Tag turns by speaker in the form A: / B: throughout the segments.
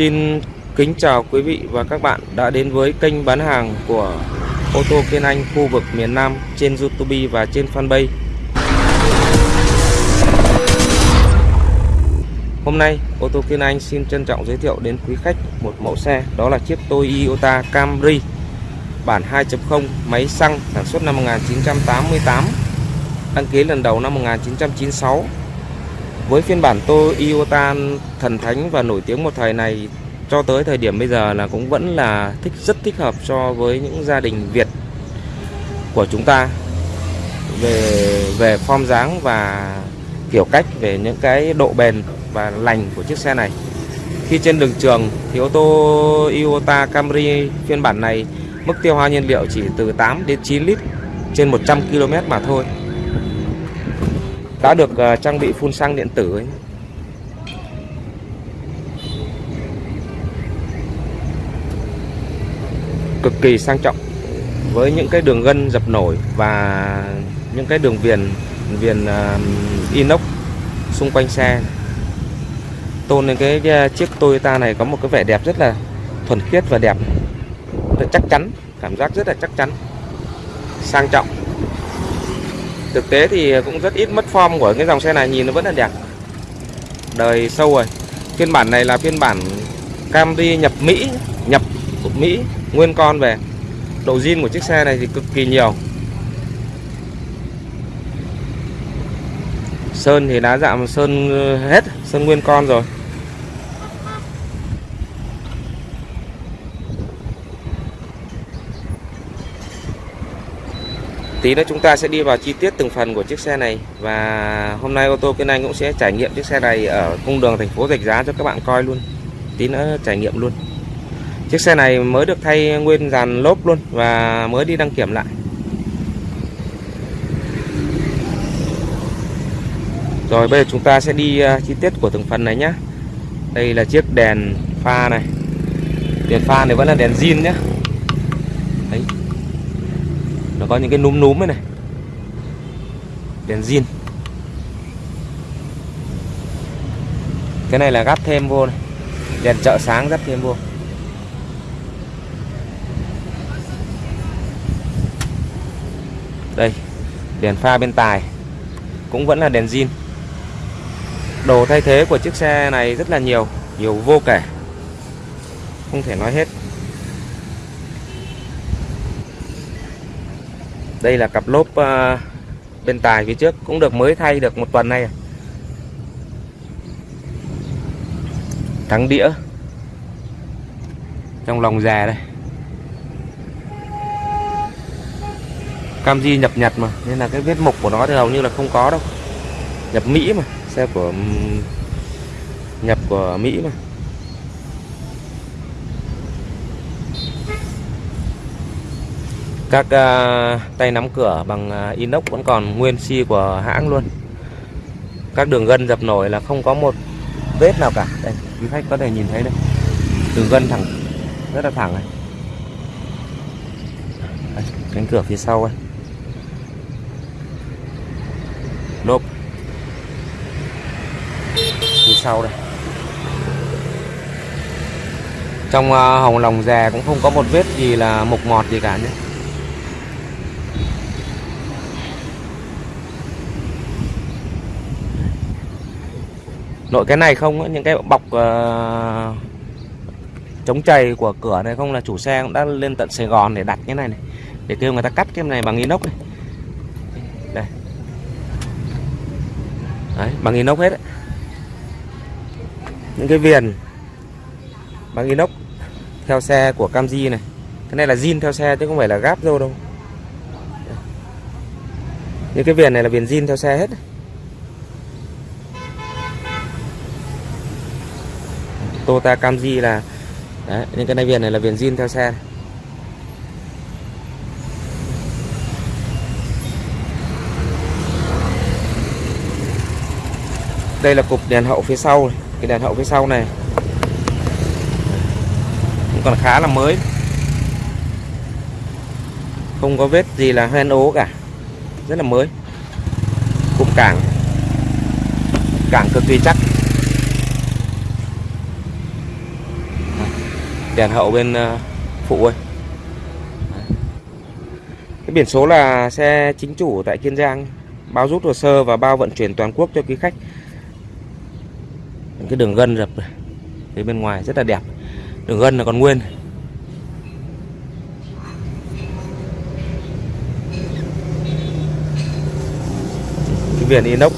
A: Xin kính chào quý vị và các bạn đã đến với kênh bán hàng của ô tô Kiên Anh khu vực miền Nam trên YouTube và trên fanpage. Hôm nay, ô tô Kiên Anh xin trân trọng giới thiệu đến quý khách một mẫu xe, đó là chiếc Toyota Camry, bản 2.0 máy xăng sản xuất năm 1988 đăng ký lần đầu năm 1996 với phiên bản Toyota thần thánh và nổi tiếng một thời này, cho tới thời điểm bây giờ là cũng vẫn là thích, rất thích hợp cho với những gia đình Việt của chúng ta. Về về form dáng và kiểu cách, về những cái độ bền và lành của chiếc xe này. Khi trên đường trường thì ô tô Toyota Camry phiên bản này mức tiêu hao nhiên liệu chỉ từ 8 đến 9 lít trên 100 km mà thôi đã được ờ, trang bị phun xăng điện tử ấy. cực kỳ sang trọng. Với những cái đường gân dập nổi và những cái đường viền viền inox xung quanh xe. Tôn lên cái, cái chiếc Toyota này có một cái vẻ đẹp rất là thuần khiết và đẹp. Rất chắc chắn cảm giác rất là chắc chắn. Sang trọng thực tế thì cũng rất ít mất form của cái dòng xe này, nhìn nó vẫn là đẹp. Đời sâu rồi. Phiên bản này là phiên bản Camry nhập Mỹ, nhập của Mỹ, nguyên con về. Độ zin của chiếc xe này thì cực kỳ nhiều. Sơn thì đã dạng sơn hết, sơn nguyên con rồi. Tí nữa chúng ta sẽ đi vào chi tiết từng phần của chiếc xe này. Và hôm nay ô tô Kiên Anh cũng sẽ trải nghiệm chiếc xe này ở cung đường thành phố Rạch Giá cho các bạn coi luôn. Tí nữa trải nghiệm luôn. Chiếc xe này mới được thay nguyên dàn lốp luôn Và mới đi đăng kiểm lại. Rồi, bây giờ chúng ta sẽ đi à, chi tiết của từng phần này nhé Đây là chiếc đèn pha này. Đèn pha này vẫn là đèn zin nhé nó có những cái núm núm này này. Đèn zin. Cái này là gắp thêm vô này. Đèn chợ sáng gắp thêm vô. Đây, đèn pha bên tài. Cũng vẫn là đèn zin. Đồ thay thế của chiếc xe này rất là nhiều nhiều vô kể. Không thể nói hết. Đây là cặp lốp uh, bên tài phía trước cũng được mới thay được một tuần nay thắng đĩa. Trong lòng già đây. Cam di nhập Nhật mà nên là cái vết mục của nó thì hầu như là không có đâu. Nhập Mỹ mà xe của nhập của Mỹ mà. Các uh, tay nắm cửa bằng uh, inox vẫn còn nguyên si của hãng luôn. Các đường gân dập nổi là không có một vết nào cả. Đây quý khách có thể nhìn thấy đây. Đường gân thẳng rất là thẳng này. Đây, cánh cửa phía sau đây lốp phía sau đây. Trong uh, hồng lòng dè cũng không có một vết gì là mục mọt gì cả nhé. Nội cái này không những cái bọc uh, chống chày của cửa này không là chủ xe cũng đã lên tận Sài Gòn để đặt cái này này để kêu người ta cắt cái này bằng inox này đây. Đấy, bằng inox hết đấy. những cái viền bằng inox theo xe của Camry này. Cái này là zin theo xe chứ không phải là gáp đâu. Đâu những cái viền này là viền zin theo xe hết Toyota Camry là đấy, những cái này viền này là viền zin theo xe. Đây là cục đèn hậu phía sau này. cái đèn hậu phía sau này. Cũng còn khá là mới. Không có vết gì là hoen ố cả. Rất là mới. Cụm cảng. Cảng cực kỳ chắc. Đèn hậu bên ờ, phụ ơi. Cái biển số là xe chính chủ tại Kiên Giang. Bao rút hồ sơ và bao vận chuyển toàn quốc cho quý khách. Cái đường gân dập phía bên ngoài rất là đẹp. Đường gân là còn nguyên. Cái viền inox.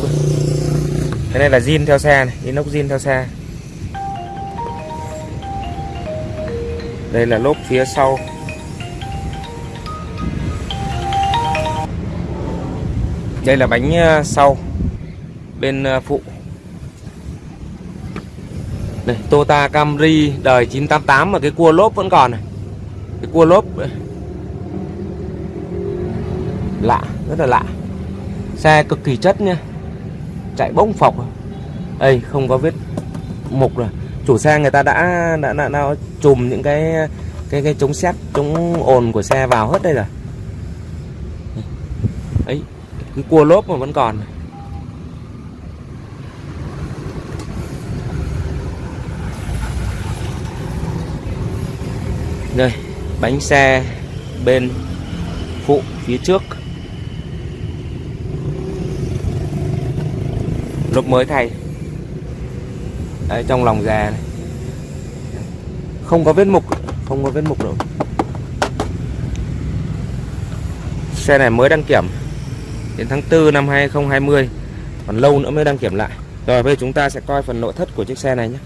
A: Cái này là zin theo xe này, inox zin theo xe. Đây là lốp phía sau. Đây là bánh ờ, sau, bên ờ, phụ. Đây Toyota Camry đời 988 mà cái cua lốp vẫn còn này. Cái cua lốp ờ, lạ, rất là lạ. Xe cực kỳ chất nha chạy bông phọc. Đây không có vết mục rồi chủ xe người ta đã đã đã, đã chùm những cái cái cái chống xét chống ồn của xe vào hết đây rồi. Ấy cái cua lốp mà vẫn còn. Đây bánh xe bên phụ phía trước. Lốp mới thay. Đấy, trong lòng già này. Không có vết mục không có vết mục đâu. Xe này mới đăng kiểm đến tháng 4 năm 2020 còn lâu nữa mới đăng kiểm lại. Rồi bây giờ chúng ta sẽ coi phần nội thất của chiếc xe này nhé.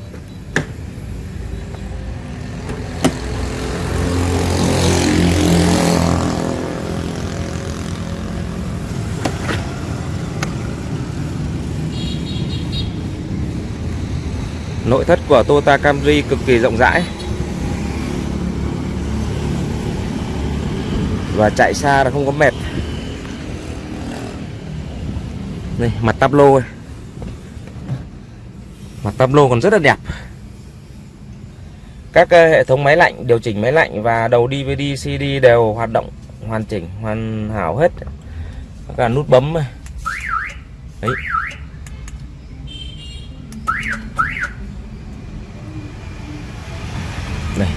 A: Nội thất của Toyota Camry cực kỳ rộng rãi. Và chạy xa là không có mệt. Đây, mặt tắp lô. Mặt tắp lô còn rất là đẹp. Các ờ, hệ thống máy lạnh, điều chỉnh máy lạnh và đầu DVD, CD đều hoạt động hoàn chỉnh, hoàn hảo hết. Cả nút bấm. Đấy đây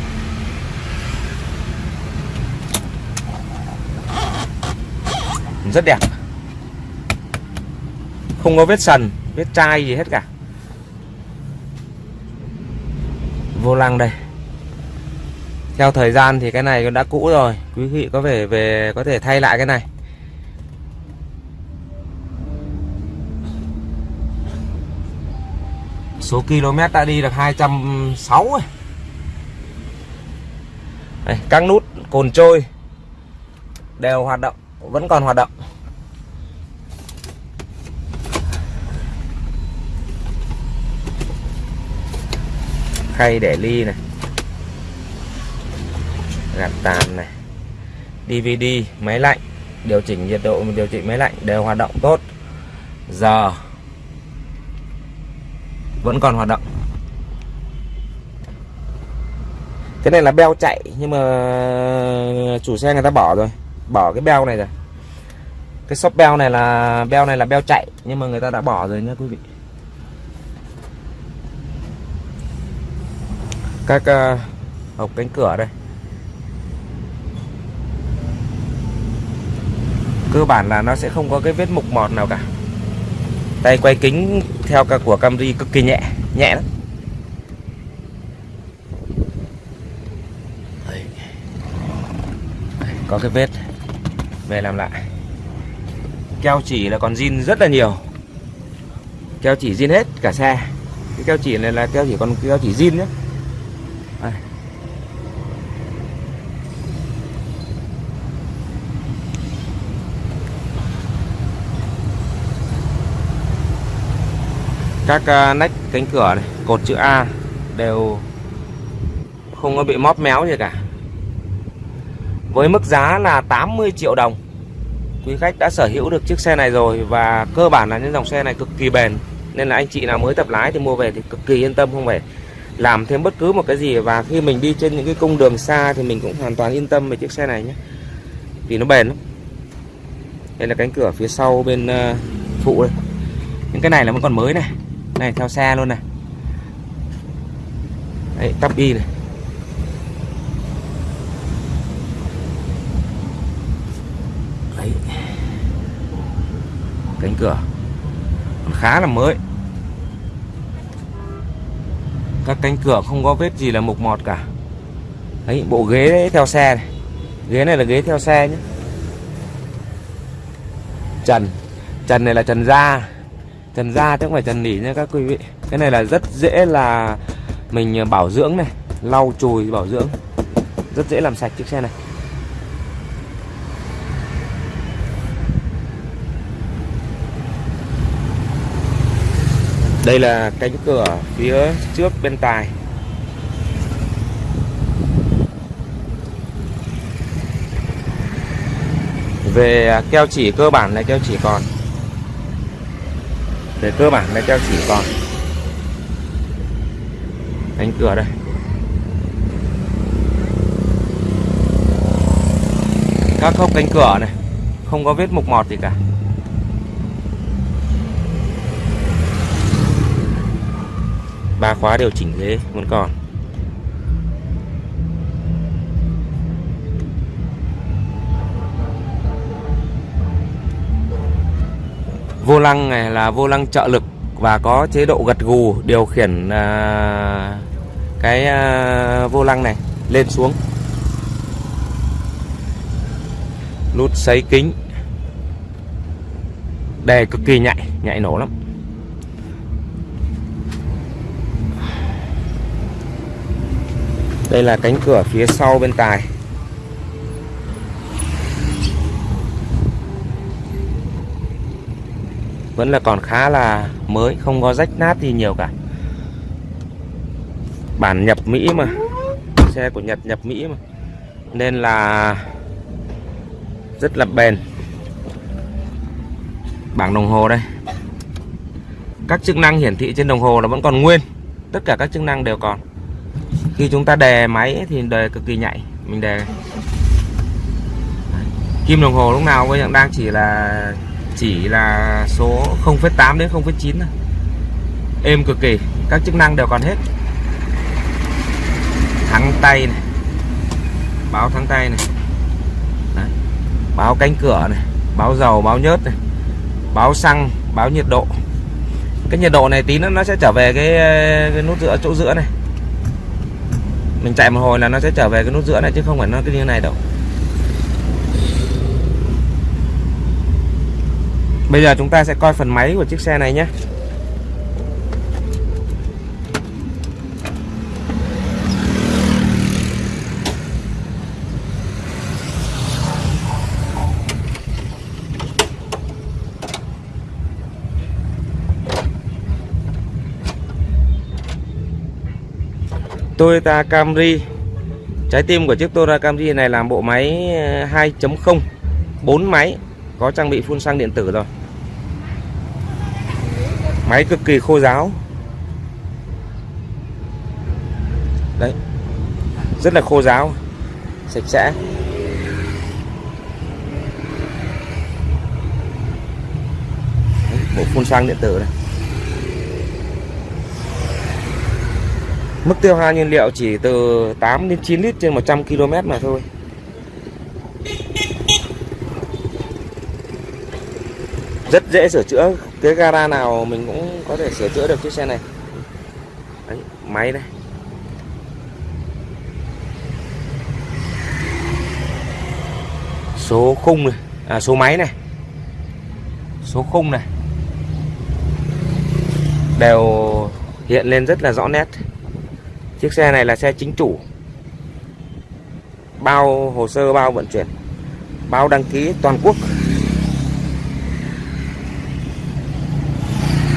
A: rất đẹp. Không có vết sần vết chai gì hết cả. Vô lăng đây. Theo thời gian thì cái này đã cũ rồi. Quý vị có thể về có thể thay lại cái này. Số km đã đi được 260 rồi đây, các nút cồn trôi đều hoạt động vẫn còn hoạt động. Khay để ly này. Gạt tàn này. DVD máy lạnh. Điều chỉnh nhiệt độ, điều chỉnh máy lạnh đều hoạt động tốt. Giờ vẫn còn hoạt động. Cái này là beo chạy, nhưng mà chủ xe người ta bỏ rồi bỏ cái beo này rồi. Cái shop beo này là beo này là beo chạy nhưng mà người ta đã bỏ rồi nhé quý vị. Các uh, hộp cánh cửa đây. Cơ bản là nó sẽ không có cái vết mục mọt nào cả. Tay quay kính theo cả của Camry cực kỳ nhẹ nhẹ lắm. Có cái vết về làm lại. Keo chỉ là còn zin rất là nhiều. Keo chỉ zin hết cả xe. Cái keo chỉ này là keo chỉ còn keo chỉ zin nhé Đây. các à, nách cánh cửa này, cột chữ A đều không có bị móp méo gì cả với mức giá là 80 triệu đồng. Quý khách đã sở hữu được chiếc xe này rồi Và cơ bản là những dòng xe này cực kỳ bền. Nên là anh chị nào mới tập lái thì mua về thì cực kỳ yên tâm không phải làm thêm bất cứ một cái gì. Và khi mình đi trên những cái cung đường xa thì mình cũng hoàn toàn yên tâm về chiếc xe này nhé. Vì nó bền lắm. Đây là cánh cửa phía sau bên uh, phụ đây. Những cái này là vẫn còn mới này. Này theo xe luôn này. Đấy, tắp đi này. Cánh cửa. Còn khá là mới. Các cánh cửa không có vết gì là mục mọt cả. Đấy bộ ghế đấy, theo xe này. Ghế này là ghế theo xe nhé. Trần. Trần này là trần da. Trần da chứ không phải trần nỉ nha các quý vị. Cái này là rất dễ là mình bảo dưỡng này. Lau chùi bảo dưỡng. Rất dễ làm sạch chiếc xe này. Đây là cánh cửa phía trước bên tài về keo chỉ cơ bản là keo chỉ còn. Về cơ bản là keo chỉ còn. Cánh cửa đây. Các khớp cánh cửa này, không có vết mục mọt gì cả. Ba khóa điều chỉnh ghế vẫn còn. Vô lăng này là vô lăng trợ lực và có chế độ gật gù điều khiển à, cái à, vô lăng này lên xuống. Nút sấy kính. Đề cực kỳ nhạy nhạy nổ lắm. Đây là cánh cửa phía sau bên tài. Vẫn là còn khá là mới, không có rách nát gì nhiều cả. Bản nhập Mỹ mà. Xe của Nhật nhập Mỹ mà. Nên là rất là bền. Bảng đồng hồ đây. Các chức năng hiển thị trên đồng hồ nó vẫn còn nguyên. Tất cả các chức năng đều còn khi chúng ta đè máy thì đề cực kỳ nhạy mình đè. Kim đồng hồ lúc nào cũng đang chỉ là chỉ là số 0,8 đến 0,9 thôi. Êm cực kỳ các chức năng đều còn hết. Thắng tay này báo thắng tay này. Đấy. báo cánh cửa này báo dầu báo nhớt này báo xăng báo nhiệt độ. Cái nhiệt độ này tí nữa nó sẽ trở về cái, cái nút giữa chỗ giữa này mình chạy một hồi là nó sẽ trở về cái nút giữa này chứ không phải nó cái như này đâu. Bây giờ chúng ta sẽ coi phần máy của chiếc xe này nhé. Toyota Camry. Trái tim của chiếc Toyota Camry này là bộ máy ờ, 2.0 4 máy, Có trang bị phun xăng điện tử rồi. Máy cực kỳ khô ráo Đấy, Rất là khô ráo Sạch sẽ. Bộ phun xăng điện tử này. Mức tiêu hao nhiên liệu chỉ từ 8 đến 9 lít trên 100 km mà thôi. Rất dễ sửa chữa. Cái gara nào mình cũng có thể sửa chữa được chiếc xe này. Đấy, Máy đây Số khung này. À số máy này. Số khung này. Đều hiện lên rất là rõ nét. Chiếc xe này là xe chính chủ. Bao hồ sơ, bao vận chuyển, Bao đăng ký toàn quốc.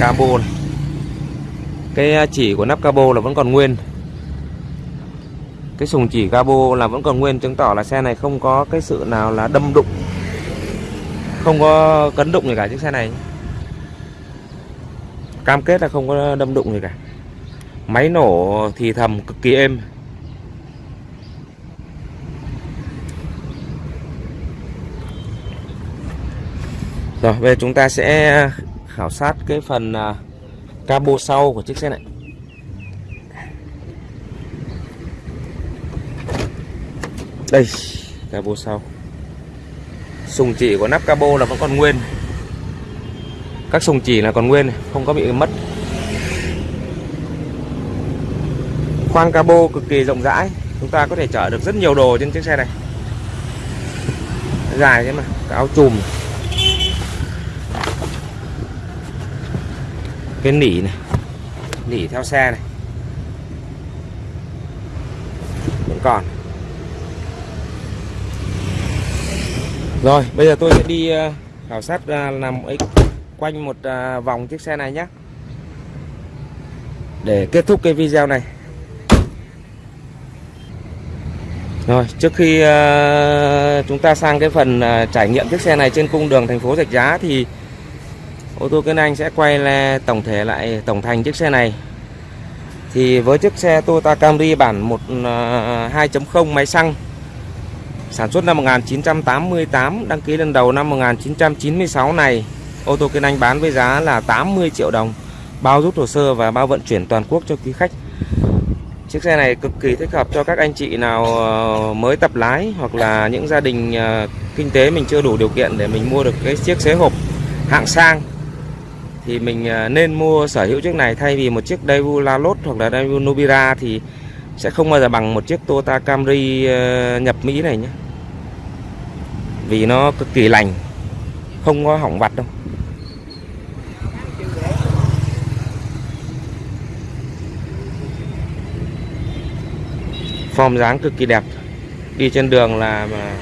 A: Cabo. Này. Cái à, chỉ của nắp cabo là vẫn còn nguyên. Cái sùng chỉ cabo là vẫn còn nguyên, Chứng tỏ là xe này không có cái sự nào là đâm đụng, Không có cấn đụng gì cả chiếc xe này. Cam kết là không có đâm đụng gì cả. Máy nổ thì thầm cực kỳ êm. Rồi, bây giờ chúng ta sẽ khảo sát cái phần à, cabo sau của chiếc xe này. Đây, cabo sau. Sùng chỉ của nắp cabo là vẫn còn nguyên. Các sùng chỉ là còn nguyên, không có bị mất. Khoang cabo cực kỳ rộng rãi. Chúng ta có thể chở được rất nhiều đồ trên chiếc xe này. Dài thế mà cái áo chùm cái nỉ này, nỉ theo xe này. Vẫn còn. Rồi, bây giờ tôi sẽ đi ờ, khảo sát ờ, làm ấy, quanh một ờ, vòng chiếc xe này nhé. Để kết thúc cái video này. Rồi, trước khi uh, chúng ta sang cái phần uh, trải nghiệm chiếc xe này trên cung đường thành phố Rạch Giá thì ô tô Kiên Anh sẽ quay lại tổng thể lại tổng thành chiếc xe này. Thì với chiếc xe Toyota Camry bản 1 uh, 2.0 máy xăng sản xuất năm 1988, đăng ký lần đầu năm 1996 này, ô tô Kiên Anh bán với giá là 80 triệu đồng, bao rút hồ sơ và bao vận chuyển toàn quốc cho quý khách. Chiếc xe này cực kỳ thích hợp cho các anh chị nào ờ, mới tập lái hoặc là những gia đình ờ, kinh tế mình chưa đủ điều kiện để mình mua được cái chiếc xế hộp hạng sang thì mình ờ, nên mua sở hữu chiếc này thay vì một chiếc Daewoo Lalos hoặc là Daewoo Nubira thì sẽ không bao giờ bằng một chiếc Toyota Camry nhập Mỹ này nhé. Vì nó cực kỳ lành, không có hỏng vặt đâu. Form dáng cực kỳ đẹp. Đi trên đường là mà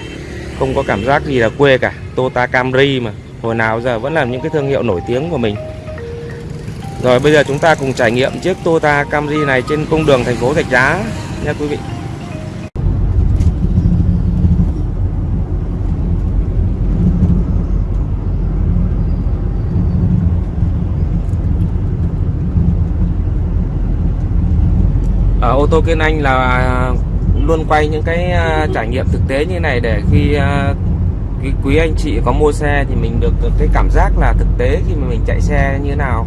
A: không có cảm giác gì là quê cả. Toyota Camry mà. Hồi nào giờ vẫn là những cái thương hiệu nổi tiếng của mình. Rồi bây giờ chúng ta cùng trải nghiệm chiếc Toyota Camry này trên cung đường thành phố Rạch Giá nha quý vị. Ô tô Kiên Anh là luôn quay những cái à, trải nghiệm thực tế như này để khi à, quý anh chị có mua xe thì mình được cái cảm giác là thực tế khi mà mình chạy xe như thế nào.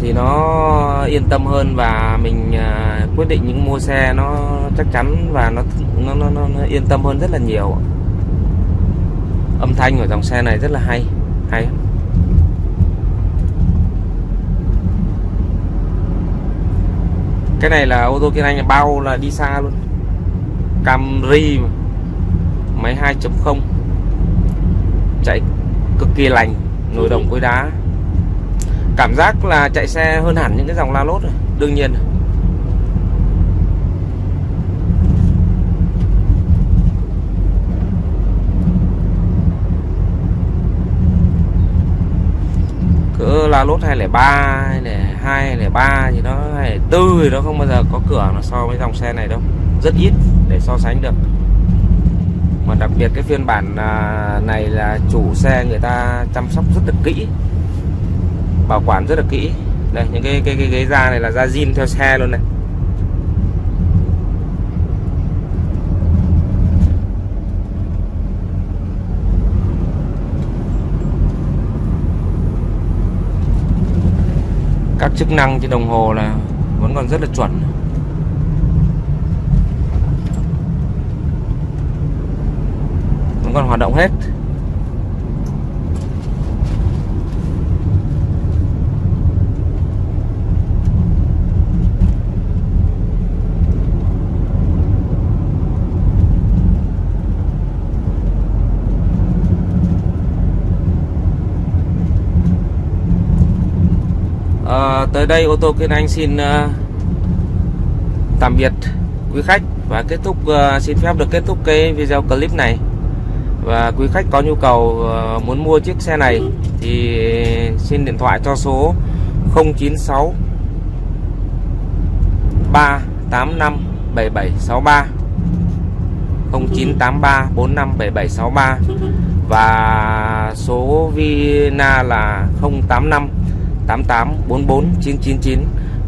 A: Thì nó yên tâm hơn và mình à, quyết định những mua xe nó chắc chắn và nó nó, nó, nó yên tâm hơn rất là nhiều âm thanh của dòng xe này rất là hay hay. Cái này là ô tô kia anh, bao là đi xa luôn. Camry máy 2.0 chạy cực kỳ lành nồi đồng cối đá. Cảm giác là chạy xe hơn hẳn những cái dòng la lốt rồi, đương nhiên cỡ la lốt 203 này 203 gì đó 204 thì nó không bao giờ có cửa nó so với dòng xe này đâu. Rất ít để so sánh được. Mà đặc biệt cái phiên bản à, này là chủ xe người ta chăm sóc rất là kỹ, bảo quản rất là kỹ. Đây, những cái cái cái ghế da này là da zin theo xe luôn này. Các chức năng trên đồng hồ là vẫn còn rất là chuẩn. Vẫn còn hoạt động hết à, tới đây ô tô Kiên Anh xin uh, tạm biệt quý khách và kết thúc uh, xin phép được kết thúc cái video clip này. Và quý khách có nhu cầu uh, muốn mua chiếc xe này thì xin điện thoại cho số 096 385 7763 0983 457763 và số Vina là 085 8844 999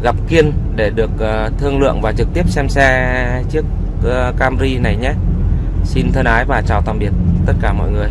A: gặp Kiên để được ờ, thương lượng và trực tiếp xem xe chiếc ờ, Camry này nhé. Xin thân ái và chào tạm biệt tất cả mọi người.